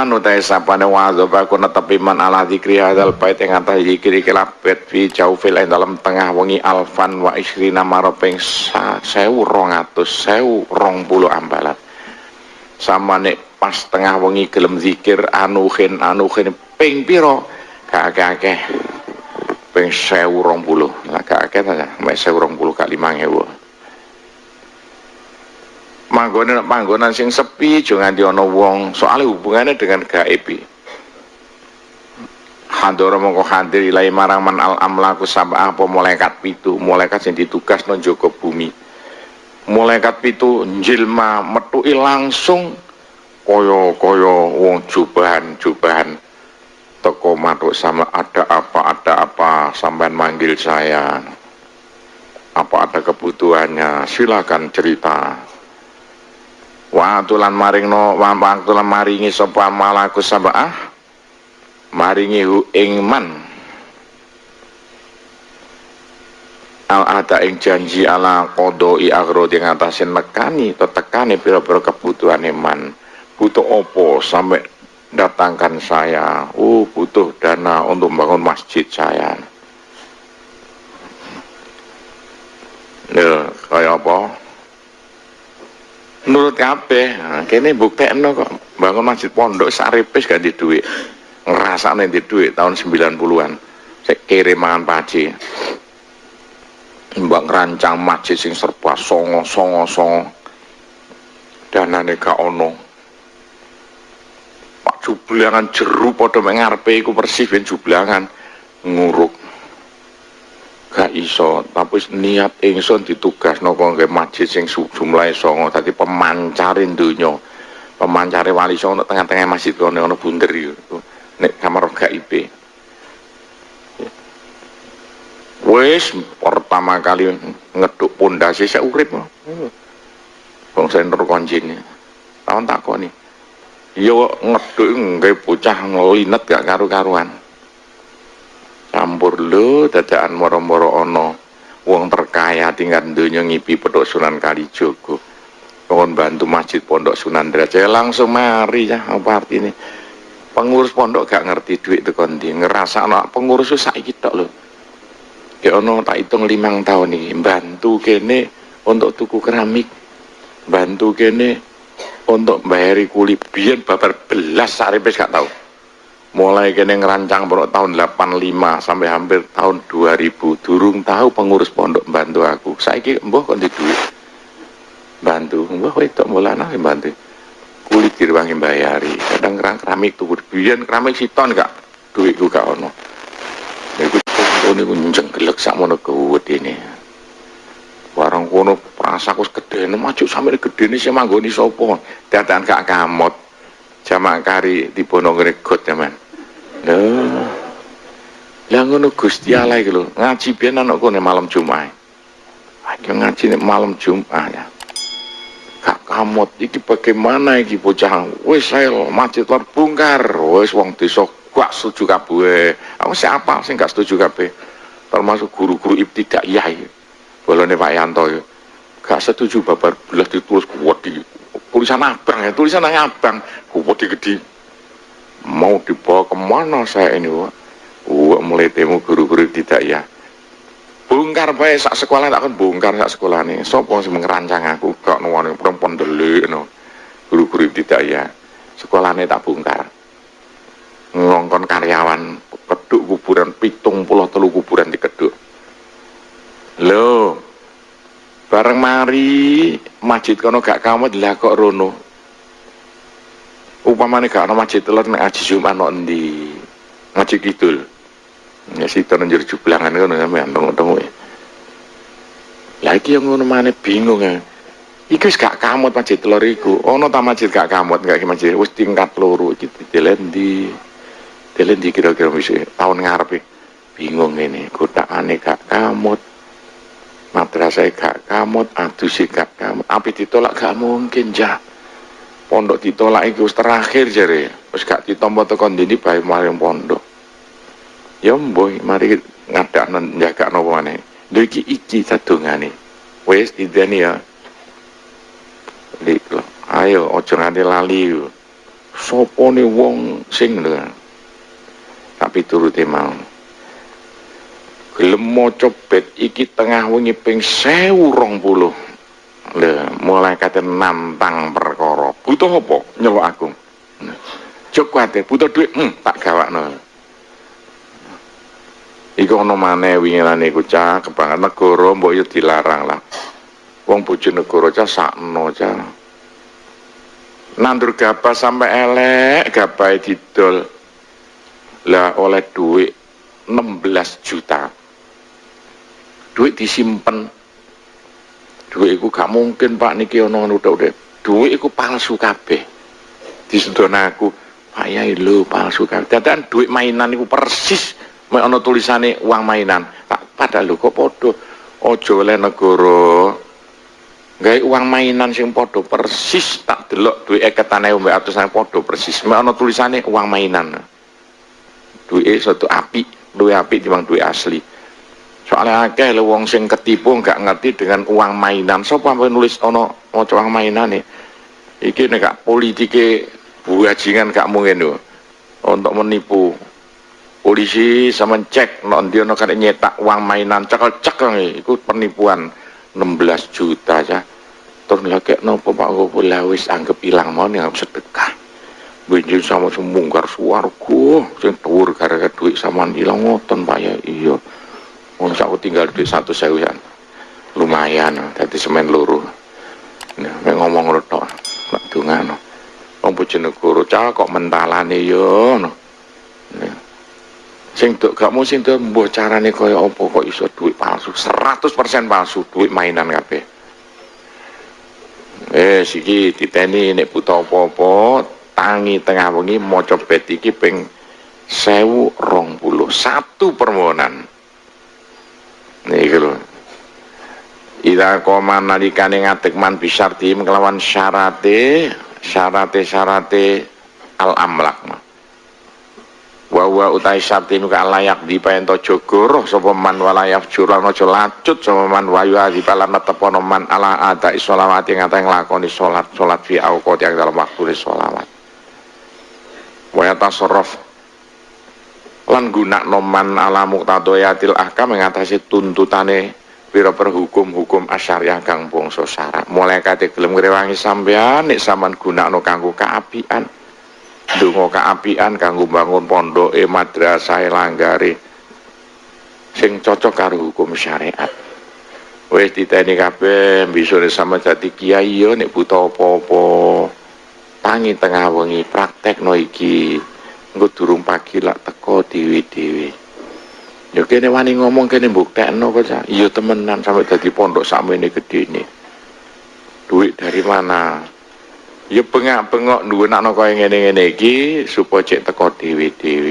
man utai sapane wadhab aku netepi man ala zikri hadal bait ing atas zikri kelabet fi jaufil ing dalam tengah wengi alfan wa isrina rong puluh ambalan. Sama nek pas tengah wengi gelem zikir anuhin anuhin ping piro? Gak akeh ping sewu rong puluh lah gak akeh ta mek sewu rong puluh kali mangewu manggone nek panggonan sing sepi aja nganti ana wong. Soalnya hubungannya dengan gaib. Handoro mongko hadir ilai marang man al amlaku sabah apa malaikat pitu? Malaikat sing ditugas nang joko bumi. Malaikat pitu njilma metuki langsung kaya-kaya wong jubahan-jubahan. Teko matuk sama ada apa ada apa? Sampean manggil saya. Apa ada kebutuhannya? Silakan cerita wa tulan maringno wa tulan maringi sapa malaku sabah maringi hu ing man. Al ada ing janji ala i agro di ngatasin nekani atau tekani pira-pira kebutuhan iman butuh opo sampai datangkan saya. Uh butuh dana untuk bangun masjid saya. Lho, kayak apa? Kabeh, nah, kene buktekno kok bangun masjid pondok saripis gak di duit. Ngrasakne di duit tahun 90-an. Sik kirim mangan paci. Mbak ngerancang masjid sing serba songo songo songo. Danane gak ono. Pak jublangan jeru padha mengarepe iku persis ben jublangan nguruk iso. Tapi niat ingsun ditugas nopo ke masjid sing jumlahe songo tadi pemancarin dunia pemancari wali songo tengah-tengah masjid kono ono bunder itu nek kamar GIP wis pertama kali ngeduk pondasi saya urip Bang Senur Konjin tahun takoni yo ngeduk nggak bocah ngelinet gak karu-karuan campur lo dadaan moro-moro ono wong terkaya tinggal dunia ngipi pedok Sunan Kalijogo. Mohon bantu masjid pondok Sunan Derajat. Langsung mari ya apa arti ini pengurus pondok gak ngerti duit itu kondi ngerasa anak pengurus itu saya kita loh ya ono tak hitung limang tahun nih bantu kene untuk tuku keramik. Bantu kene untuk bayari kulit. Biar babar belas saripes gak tahu mulai kene ngerancang pondok tahun 85 sampai hampir tahun 2000 durung tahu pengurus pondok bantu aku. Saiki mbah kok duit? Bantu. Mbah itu mulana bantu kulit dirwangi bayari kadang kerang keramik tuh biyen keramik siton gak? Duitku gak ono. Iku ini niku njenggelek sakmono ini. Barang kono prasaku gedene maju sampe gedene sing manggoni sapa? Dadakan gak kamot jamak kari di bono gregot zaman lho lah ngono Gusti Allah iki ngaji biyen anakku nek malam Jumat ayo ngaji nek malam Jumat ya. Kak kamot iki bagaimana iki bocah? Wis saya masjid terbongkar wis wong desa gak setuju kabeh. Aku siapa sing gak setuju kabeh. Termasuk guru-guru ibtidaiyah bolone Pak Yanto ya gak setuju babar belah ditulis kuat di tulisan abang ya tulisan abang. Kuat gede mau dibawa ke mana saya ini wah wah mulai temu guru-guru tidak ya. Bongkar bae sak sekolah tak kan bongkar sak sekolah nih sopo sih ngerancang aku? Gak nuwani perempuan delik no. Guru-guru tidak ya. Sekolah nih tak bongkar. Ngongkon karyawan keduk kuburan pitung pulau telu kuburan di keduk lo bareng mari masjid kono gak kamu lah kok rono. Upamane gak ana masjid telur nek aji Jumat ana endi? Ngaji kidul. Ya sito nang jero jublangan ngono sampean tengok-tengok lagi yang ngono mana bingung ya. Iku gak kamut masjid telur iku. Ono ta masjid gak kamut gak masjid? Wis tingkat loro iki dilendi dilendi kira-kira wis tahun ngarepe bingung ini kotakane gak kamut madrasah gak kamut sih gak kamut api ditolak gak mungkin jah pondok ditolak itu terakhir jare. Wis gak ditampa tekan dini bae maring pondok. Ya mboy mari ngadakno njagakno maneh. Lho iki iki sadongane. Wis dideni ya. Lik, ayo ojo nganti lali. Sapa ne wong sing tapi turuti mau gelem maca bet iki tengah wengi ping 1020 lho mulai kate nantang perkara butuh apa nyeluk aku Jok kuatir, butuh duit, hmm, tak gawakno. Iku ana maneh wingirane iku cah kebanget negara mbok yo dilarang lah. Wong bojo negara cah sakno cah. Nandur gabah sampai elek gabahe didol. Lah oleh duit 16 juta. Duit disimpen. Duit iku gak mungkin Pak niki ana ngono udah Duit iku palsu kabeh. Disedon aku, Pak Yai lho palsu kabeh. Dadakan duit mainan iku persis mek ana tulisane uang mainan. Tak padahal lho kok padha? Aja oleh negara. Uang mainan sing padha persis tak delok duit eketane mbek atusan padha persis. Mek ana tulisane uang mainan. Duit satu api duit api timbang duit asli soalnya akeh lho wong sing ketipu nggak ngerti dengan uang mainan. Sapa so, nulis ana maca uang mainan nih iki nek gak politike buajingan gak mungkin lho. Untuk menipu. Polisi sama cek non dia no kan nyetak uang mainan cekel cekel itu penipuan 16 juta aja terus lagi nopo pak? Gue lawis anggap hilang mau nih sedekah benjil sama semungkar suarku sing tur gara-gara duit sama hilang ngoton pak. Ya iya mau aku tinggal duit satu sewian lumayan tadi semen luruh nah, ngomong lo tok nak dungano Wong bojonegoro cah kok mentalane yo no. Nah sing dok gak mau sing dok mbok carane kaya apa kok iso duit palsu? 100% palsu duit mainan kabeh. Eh siki diteni nek buta apa-apa tangi tengah wengi maca bet iki ping 1020 satu permohonan nih lho. Ida koma nalikane ngatek man bisarti kelawan syarate syarate syarate al amlak mah wa utai sabti nuka layak di paento jogoro sapa man walayaf juran aja lacut sapa man wayu adi palan tepono man ala ada isolawat yang ngata nglakoni salat salat fi auqat yang dalam waktu sholawat wa yatasarraf lan guna noman ala muqtadoyatil ahkam mengatasi tuntutane pira perhukum-hukum asyariah kang bangsa syarat mulai kate gelem ngrewangi sampean nek sampean gunakno kanggo kaapian. Donga kaapian kanggo bangun pondoke madrasah langgare sing cocok karo hukum syariat. Wis diteni kabeh bisure sama dadi kiai yo nek buta apa-apa. Tangi tengah wengi praktekno iki. Engko durung pagi lak teko dewi-dewi. Yo kene wani ngomong kene mbuktekno kok iya temenan sampai dadi pondok sakmene gedene duit dari mana? Ya bengak-bengok nuwun ana kaya ngene-ngene iki supaya cek teko dhewe-dhewe